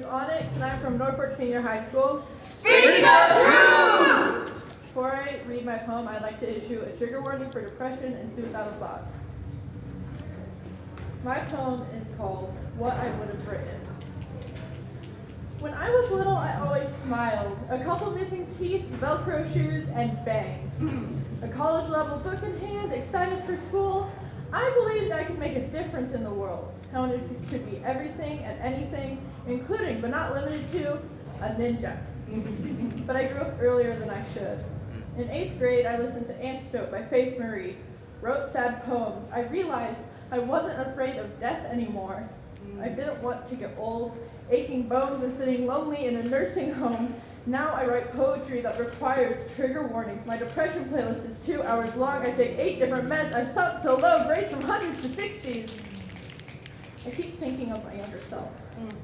Lance, and I'm from Norfolk Senior High School. Speak the truth! Before I read my poem, I'd like to issue a trigger warning for depression and suicidal thoughts. My poem is called What I Would Have Written. When I was little, I always smiled. A couple missing teeth, Velcro shoes, and bangs. A college level book in hand, excited for school. I believed I could make a difference in the world. Wanted to be everything and anything, including but not limited to a ninja. but I grew up earlier than I should. In eighth grade, I listened to Antidote by Faith Marie, wrote sad poems. I realized I wasn't afraid of death anymore. I mm. didn't want to get old, aching bones and sitting lonely in a nursing home. Now I write poetry that requires trigger warnings. My depression playlist is two hours long. I take eight different meds. I've sunk so low, grades from hundreds to sixties. I keep thinking of my younger self. Mm.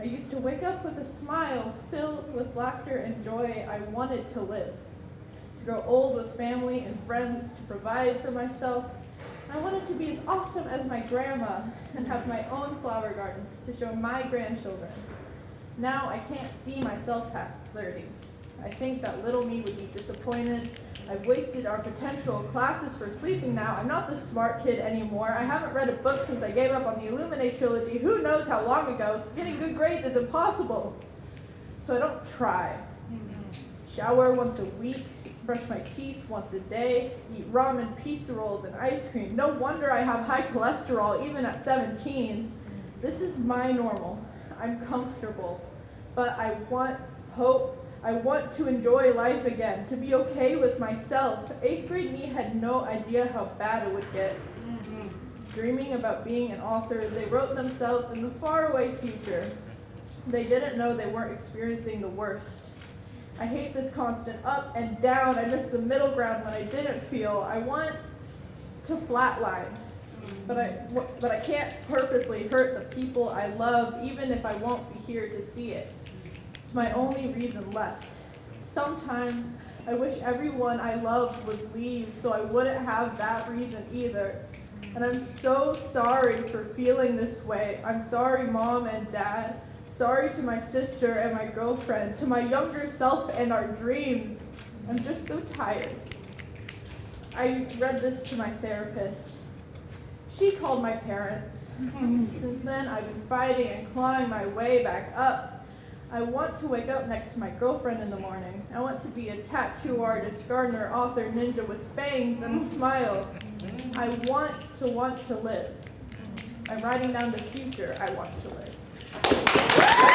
I used to wake up with a smile filled with laughter and joy. I wanted to live, to grow old with family and friends, to provide for myself. I wanted to be as awesome as my grandma and have my own flower gardens to show my grandchildren. Now I can't see myself past 30. I think that little me would be disappointed. I've wasted our potential classes for sleeping now. I'm not the smart kid anymore. I haven't read a book since I gave up on the Illuminae trilogy. Who knows how long ago? Getting good grades is impossible. So I don't try. Shower once a week, brush my teeth once a day, eat ramen, pizza rolls, and ice cream. No wonder I have high cholesterol even at 17. This is my normal. I'm comfortable, but I want hope. I want to enjoy life again, to be okay with myself. Eighth grade me had no idea how bad it would get. Mm-hmm. Dreaming about being an author, they wrote themselves in the faraway future. They didn't know they weren't experiencing the worst. I hate this constant up and down. I miss the middle ground when I didn't feel. I want to flatline, but I, but I can't purposely hurt the people I love, even if I won't be here to see it. It's my only reason left. Sometimes I wish everyone I loved would leave so I wouldn't have that reason either. And I'm so sorry for feeling this way. I'm sorry, mom and dad. Sorry to my sister and my girlfriend, to my younger self and our dreams. I'm just so tired. I read this to my therapist. She called my parents. Since then, I've been fighting and clawing my way back up. I want to wake up next to my girlfriend in the morning. I want to be a tattoo artist, gardener, author, ninja with fangs and a smile. I want to want to live. I'm writing down the future I want to live.